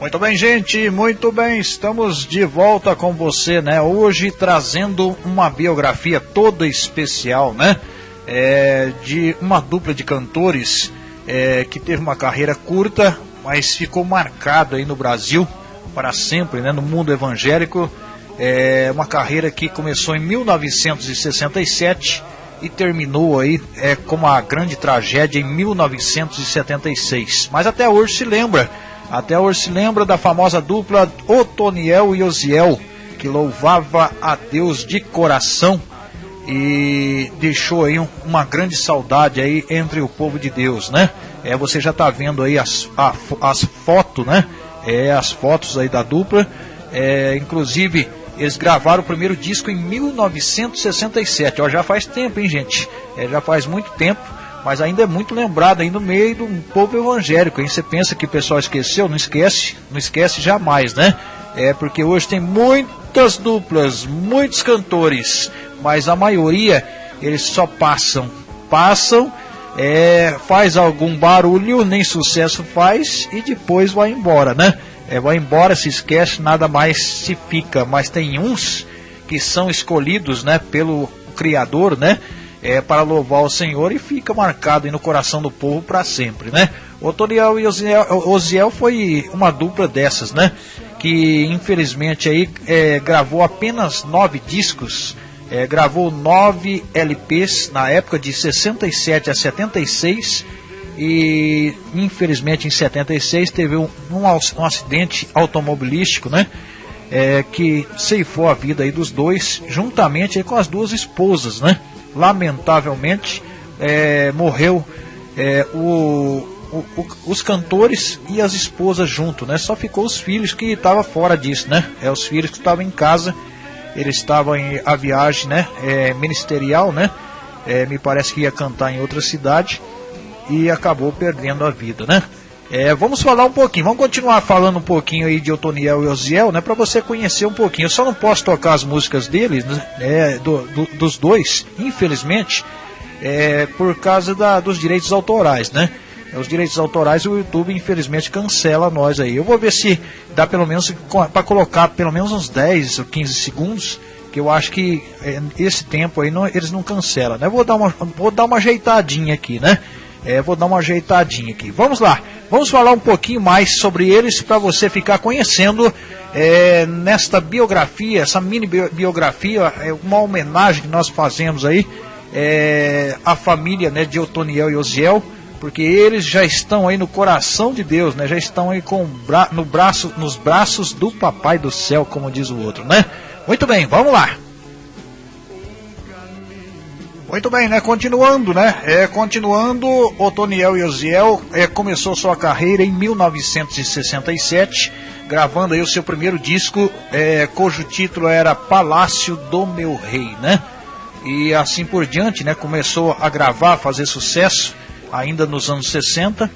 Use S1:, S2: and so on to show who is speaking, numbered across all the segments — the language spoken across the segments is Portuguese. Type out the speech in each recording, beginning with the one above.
S1: Muito bem, gente, muito bem. Estamos de volta com você, né? Hoje trazendo uma biografia toda especial, né? É, de uma dupla de cantores é, que teve uma carreira curta, mas ficou marcado aí no Brasil para sempre, né? No mundo evangélico. É uma carreira que começou em 1967 e terminou aí é, com uma grande tragédia em 1976. Mas até hoje se lembra até hoje se lembra da famosa dupla Otoniel e Osiel, que louvava a Deus de coração e deixou aí um, uma grande saudade aí entre o povo de Deus, né? É, você já está vendo aí as, as fotos, né? É, as fotos aí da dupla. É, inclusive, eles gravaram o primeiro disco em 1967. Ó, já faz tempo, hein, gente? É, já faz muito tempo mas ainda é muito lembrado aí no meio do povo evangélico. Aí você pensa que o pessoal esqueceu, não esquece, não esquece jamais, né? É porque hoje tem muitas duplas, muitos cantores, mas a maioria eles só passam, passam, é, faz algum barulho, nem sucesso faz e depois vai embora, né? É, vai embora, se esquece, nada mais se fica. Mas tem uns que são escolhidos, né, pelo Criador, né? É, para louvar o Senhor e fica marcado no coração do povo para sempre, né? Otoniel e Osiel, Osiel foi uma dupla dessas, né? Que infelizmente aí é, gravou apenas nove discos, é, gravou nove LPs na época de 67 a 76 e infelizmente em 76 teve um, um, um acidente automobilístico, né? É, que ceifou a vida aí dos dois, juntamente aí com as duas esposas, né? Lamentavelmente, é, morreu é, o, o, o, os cantores e as esposas junto, né? Só ficou os filhos que estavam fora disso, né? É os filhos que estavam em casa, eles estavam em a viagem, né? É, ministerial, né? É, me parece que ia cantar em outra cidade e acabou perdendo a vida, né? É, vamos falar um pouquinho, vamos continuar falando um pouquinho aí de Otoniel e Osiel, né, para você conhecer um pouquinho. Eu só não posso tocar as músicas deles, né, é, do, do, dos dois, infelizmente, é, por causa da, dos direitos autorais, né? Os direitos autorais o YouTube infelizmente cancela nós aí. Eu vou ver se dá pelo menos para colocar pelo menos uns 10 ou 15 segundos, que eu acho que é, esse tempo aí não, eles não cancelam, né? Vou dar uma vou dar uma ajeitadinha aqui, né? É, vou dar uma ajeitadinha aqui. Vamos lá, vamos falar um pouquinho mais sobre eles para você ficar conhecendo é, nesta biografia, essa mini biografia, é uma homenagem que nós fazemos aí é, à família né, de Otoniel e Osiel, porque eles já estão aí no coração de Deus, né? Já estão aí com bra no braço, nos braços do Papai do Céu, como diz o outro, né? Muito bem, vamos lá. Muito bem, né? Continuando, né? É, continuando, Otoniel Yosiel é, começou sua carreira em 1967, gravando aí o seu primeiro disco, é, cujo título era Palácio do Meu Rei, né? E assim por diante, né? Começou a gravar, fazer sucesso, ainda nos anos 60.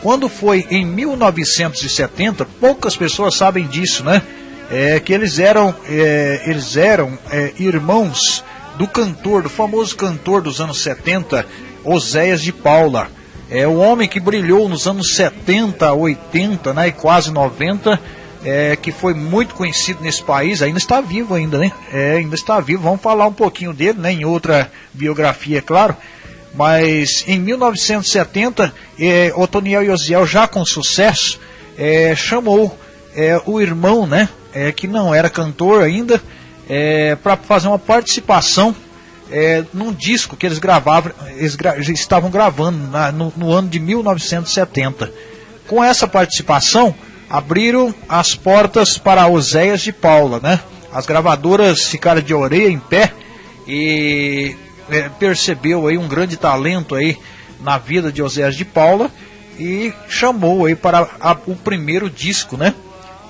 S1: Quando foi em 1970, poucas pessoas sabem disso, né? É, que eles eram, é, eles eram é, irmãos do cantor, do famoso cantor dos anos 70, Oséias de Paula. É o homem que brilhou nos anos 70, 80, né, e quase 90, é, que foi muito conhecido nesse país, ainda está vivo ainda, né? É, ainda está vivo. Vamos falar um pouquinho dele, né, em outra biografia, é claro. Mas em 1970, é, Otoniel Yosiel, já com sucesso, é, chamou é, o irmão, né, é, que não era cantor ainda, é, para fazer uma participação é, num disco que eles gravavam, eles gra estavam gravando na, no, no, ano de 1970. Com essa participação, abriram as portas para Oséias de Paula, né? As gravadoras ficaram de orelha em pé e é, percebeu aí um grande talento aí na vida de Oséias de Paula e chamou aí para a, o primeiro disco, né?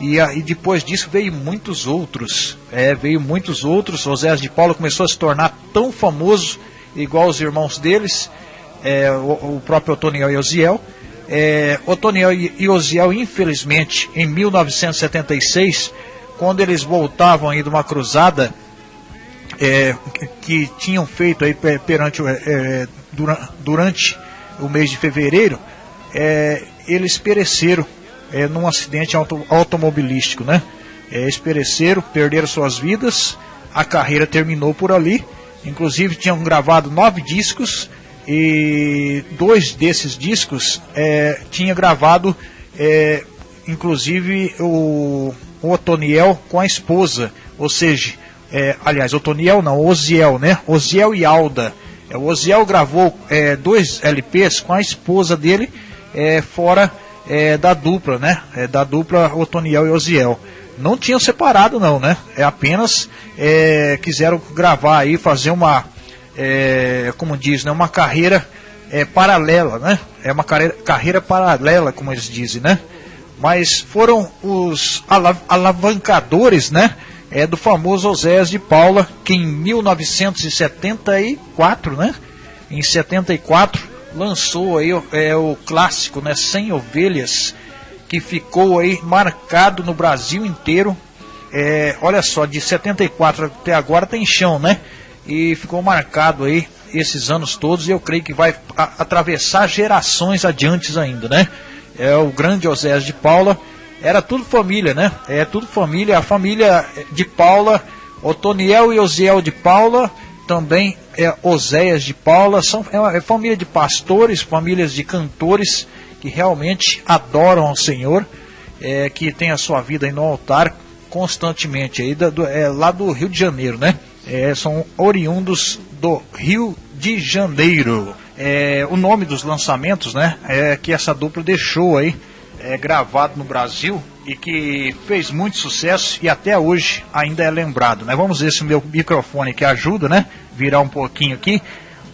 S1: E, depois disso veio muitos outros. É, veio muitos outros. Oséias de Paulo começou a se tornar tão famoso, igual os irmãos deles, é, o, o, próprio Otoniel e Osiel. É, Otoniel e Osiel, infelizmente, em 1976, quando eles voltavam aí de uma cruzada é, que tinham feito aí perante, é, durante, durante o mês de fevereiro, é, eles pereceram é, num acidente auto, automobilístico, né? É, eles perderam suas vidas, a carreira terminou por ali. Inclusive tinham gravado nove discos e dois desses discos é, tinha gravado, é, inclusive o, o Otoniel com a esposa, ou seja, é, aliás, Otoniel não, Oziel, né? Oziel e Alda. É, o Oziel gravou é, dois LPs com a esposa dele, é, fora é, da dupla, né? É, da dupla Otoniel e Oziel. Não tinham separado não, né? É apenas é, quiseram gravar aí, fazer uma, é, como diz, né? Uma carreira é, paralela, né? É uma carreira, carreira paralela, como eles dizem, né? Mas foram os alavancadores, né? é do famoso Oséias de Paula, que em 1974, né? Em 74 lançou aí é, o clássico, né? 100 ovelhas, que ficou aí marcado no Brasil inteiro. É, olha só, de 74 até agora tem chão, né? E ficou marcado aí esses anos todos e eu creio que vai atravessar gerações adiantes ainda, né? É o grande Oséias de Paula era tudo família, né? É tudo família. A família de Paula, Otoniel e Osiel de Paula, também é Oséias de Paula, são é, uma, é família de pastores, famílias de cantores que realmente adoram ao Senhor, é, que tem a sua vida aí no altar constantemente aí do, é, lá do Rio de Janeiro, né? É, são oriundos do Rio de Janeiro. É, o nome dos lançamentos, né? É que essa dupla deixou aí é, gravado no Brasil e que fez muito sucesso e até hoje ainda é lembrado. Né? Vamos ver se o meu microfone que ajuda, né? Virar um pouquinho aqui.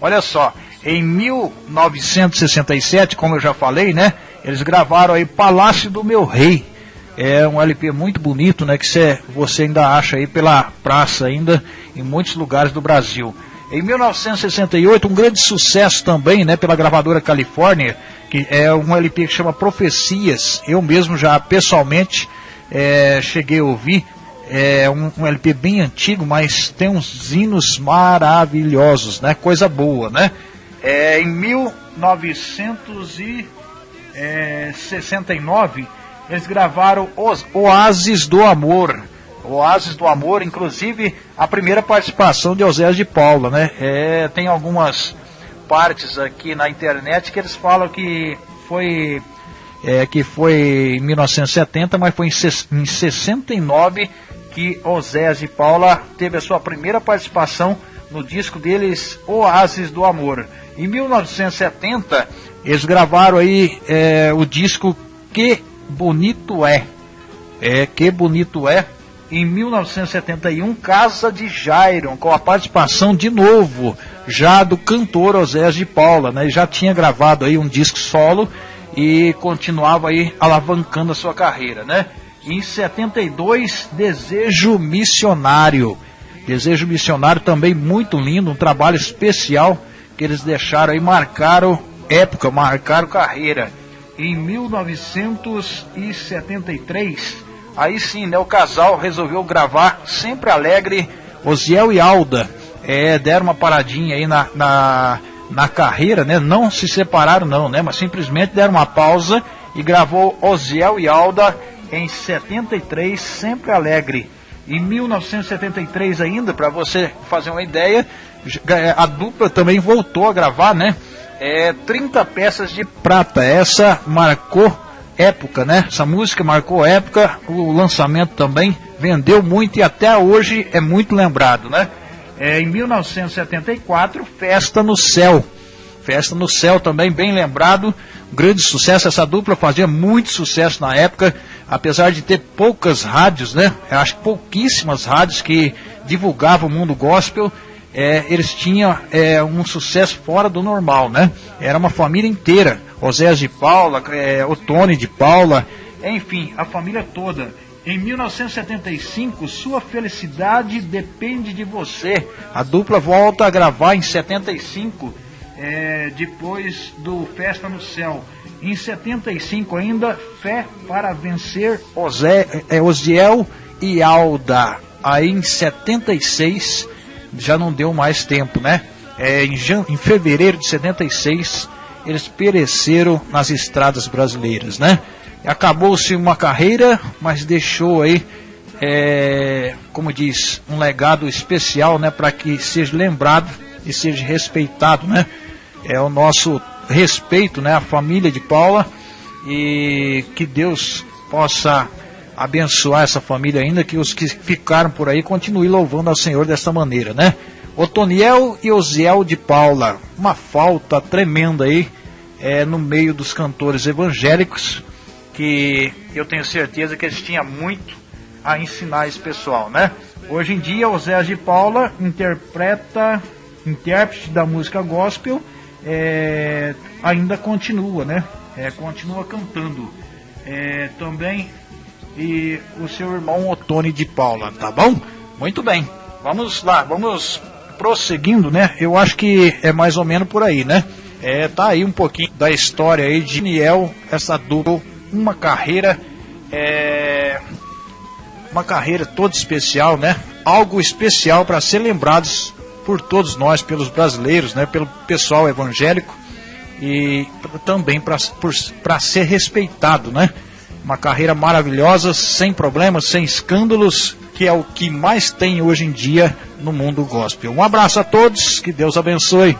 S1: Olha só, em 1967, como eu já falei, né? Eles gravaram aí Palácio do Meu Rei. É um LP muito bonito, né? Que cê, você ainda acha aí pela praça ainda em muitos lugares do Brasil. Em 1968, um grande sucesso também, né, pela gravadora Califórnia, que é um LP que chama Profecias. Eu mesmo já pessoalmente é, cheguei a ouvir. É um, um, LP bem antigo, mas tem uns hinos maravilhosos, né? Coisa boa, né? É, em 1969, eles gravaram Os Oásis do Amor Oásis do Amor, inclusive a primeira participação de Oséias de Paula, né? É, tem algumas partes aqui na internet que eles falam que foi é, que foi em 1970, mas foi em, em 69 que Oséias de Paula teve a sua primeira participação no disco deles Oásis do Amor. Em 1970 eles gravaram aí é, o disco Que Bonito É. É Que Bonito É em 1971, Casa de Jairon, com a participação de novo, já do cantor Osés de Paula, né? Ele já tinha gravado aí um disco solo e continuava aí alavancando a sua carreira, né? Em 72, Desejo Missionário. Desejo Missionário também muito lindo, um trabalho especial que eles deixaram aí, marcaram época, marcaram carreira. Em 1973, Aí sim, né, o casal resolveu gravar sempre alegre, Osiel e Alda. É, deram uma paradinha aí na, na, na carreira, né? Não se separaram não, né? Mas simplesmente deram uma pausa e gravou Osiel e Alda em 73, sempre alegre. Em 1973 ainda, para você fazer uma ideia, a dupla também voltou a gravar, né? É, 30 peças de prata. Essa marcou época, né? Essa música marcou época, o lançamento também vendeu muito e até hoje é muito lembrado, né? É, em 1974, Festa no Céu. Festa no Céu também bem lembrado, grande sucesso. Essa dupla fazia muito sucesso na época, apesar de ter poucas rádios, né? Eu acho pouquíssimas rádios que divulgavam o mundo gospel. É, eles tinham é, um sucesso fora do normal, né? Era uma família inteira Oséias de Paula, é, o Tony de Paula, enfim, a família toda. Em 1975, Sua Felicidade Depende de Você. A dupla volta a gravar em 75, é, depois do Festa no Céu. Em 75 ainda, Fé para Vencer Osé, é, Osiel e Alda. Aí em 76, já não deu mais tempo, né? É, em, em fevereiro de 76, eles pereceram nas estradas brasileiras, né? acabou-se uma carreira, mas deixou aí, é, como diz, um legado especial, né, para que seja lembrado e seja respeitado, né? É o nosso respeito, né, à família de Paula e que Deus possa abençoar essa família ainda, que os que ficaram por aí continuem louvando ao Senhor dessa maneira, né? Otoniel e Osiel de Paula, uma falta tremenda aí é, no meio dos cantores evangélicos, que eu tenho certeza que eles tinham muito a ensinar esse pessoal, né? Hoje em dia, o Zé de Paula interpreta, intérprete da música gospel, é, ainda continua, né? É, continua cantando. É, também e o seu irmão Otone de Paula, tá bom? Muito bem. Vamos lá, vamos prosseguindo, né? Eu acho que é mais ou menos por aí, né? É, tá aí um pouquinho da história aí de Daniel, essa dupla, uma carreira, é, uma carreira toda especial, né? Algo especial para ser lembrados por todos nós, pelos brasileiros, né? Pelo pessoal evangélico e também para ser respeitado, né? Uma carreira maravilhosa, sem problemas, sem escândalos, que é o que mais tem hoje em dia no mundo gospel. Um abraço a todos, que Deus abençoe.